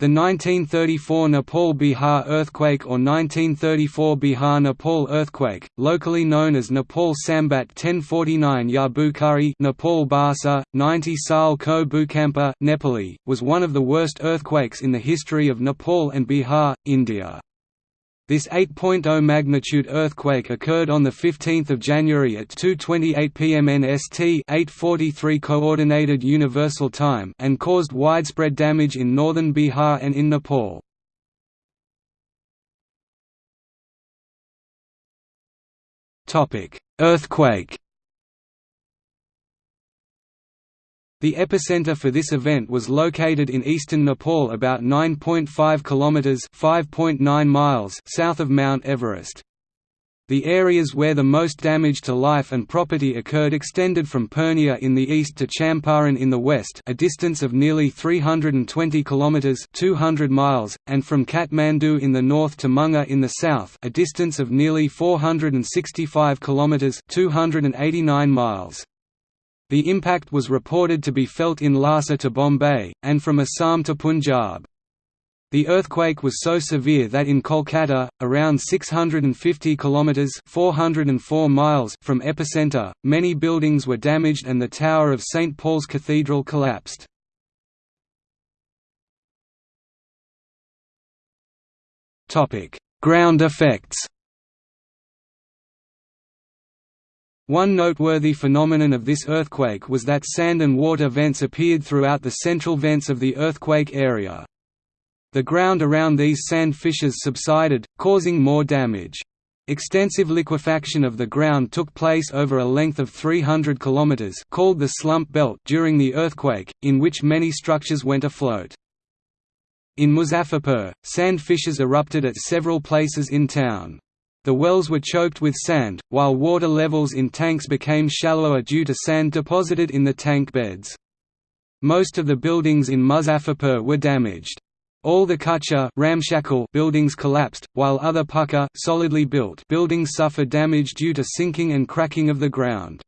The 1934 Nepal–Bihar earthquake or 1934 Bihar–Nepal earthquake, locally known as Nepal Sambat 1049 Ya Bukhari Nepal Basa, 90 Sal Ko Bhukampa Nepali, was one of the worst earthquakes in the history of Nepal and Bihar, India. This 8.0 magnitude earthquake occurred on 15 January at 2.28 pm NST 8.43 Coordinated Universal Time and caused widespread damage in northern Bihar and in Nepal. Earthquake The epicenter for this event was located in eastern Nepal about 9.5 kilometers (5.9 miles) south of Mount Everest. The areas where the most damage to life and property occurred extended from Purnia in the east to Champaran in the west, a distance of nearly 320 kilometers (200 miles), and from Kathmandu in the north to Munger in the south, a distance of nearly 465 kilometers (289 miles). The impact was reported to be felt in Lhasa to Bombay, and from Assam to Punjab. The earthquake was so severe that in Kolkata, around 650 kilometers (404 miles) from epicenter, many buildings were damaged and the tower of St Paul's Cathedral collapsed. Topic: Ground effects. One noteworthy phenomenon of this earthquake was that sand and water vents appeared throughout the central vents of the earthquake area. The ground around these sand fissures subsided, causing more damage. Extensive liquefaction of the ground took place over a length of 300 km called the slump belt during the earthquake, in which many structures went afloat. In Muzaffarpur, sand fissures erupted at several places in town. The wells were choked with sand, while water levels in tanks became shallower due to sand deposited in the tank beds. Most of the buildings in Muzaffarpur were damaged. All the kacha ramshackle buildings collapsed, while other pucca solidly built buildings suffered damage due to sinking and cracking of the ground.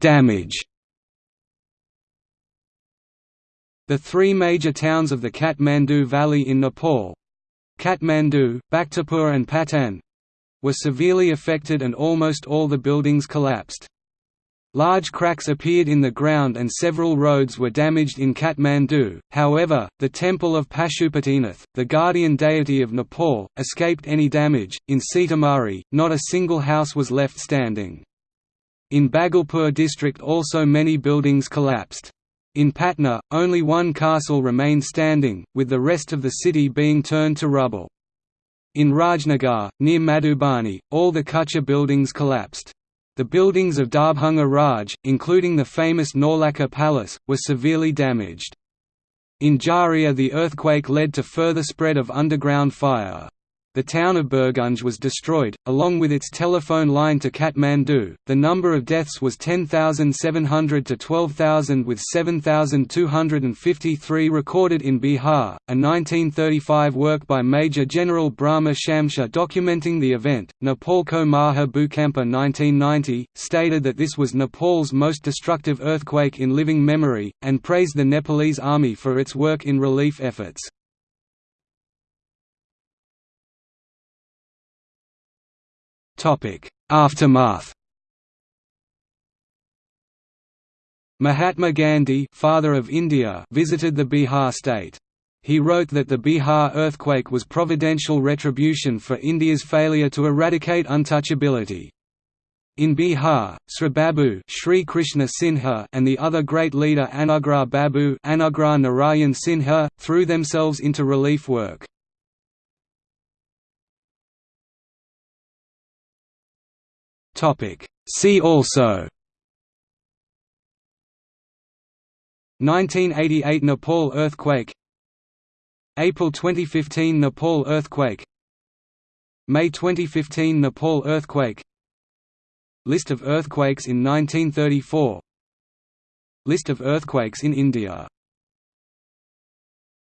Damage The three major towns of the Kathmandu Valley in Nepal—Kathmandu, Bhaktapur and Patan—were severely affected and almost all the buildings collapsed. Large cracks appeared in the ground and several roads were damaged in Kathmandu, however, the temple of Pashupatinath, the guardian deity of Nepal, escaped any damage. In Sitamarhi, not a single house was left standing. In Bhagalpur district also many buildings collapsed. In Patna, only one castle remained standing, with the rest of the city being turned to rubble. In Rajnagar, near Madhubani, all the Kucha buildings collapsed. The buildings of Darbhanga Raj, including the famous Naulakha Palace, were severely damaged. In Jharia the earthquake led to further spread of underground fire. The town of Birgunj was destroyed, along with its telephone line to Kathmandu. The number of deaths was 10,700 to 12,000, with 7,253 recorded in Bihar. A 1935 work by Major General Brahma Shumsher documenting the event, Nepalko Maha Bhukampa 1990, stated that this was Nepal's most destructive earthquake in living memory, and praised the Nepalese army for its work in relief efforts. Aftermath Mahatma Gandhi father of India visited the Bihar state. He wrote that the Bihar earthquake was providential retribution for India's failure to eradicate untouchability. In Bihar, Sri Babu Shri Krishna Sinha and the other great leader Anugrah Babu Anugrah Narayan Sinha, threw themselves into relief work. Topic. See also. 1988 Nepal earthquake. April 2015 Nepal earthquake. May 2015 Nepal earthquake. List of earthquakes in 1934 List of earthquakes in India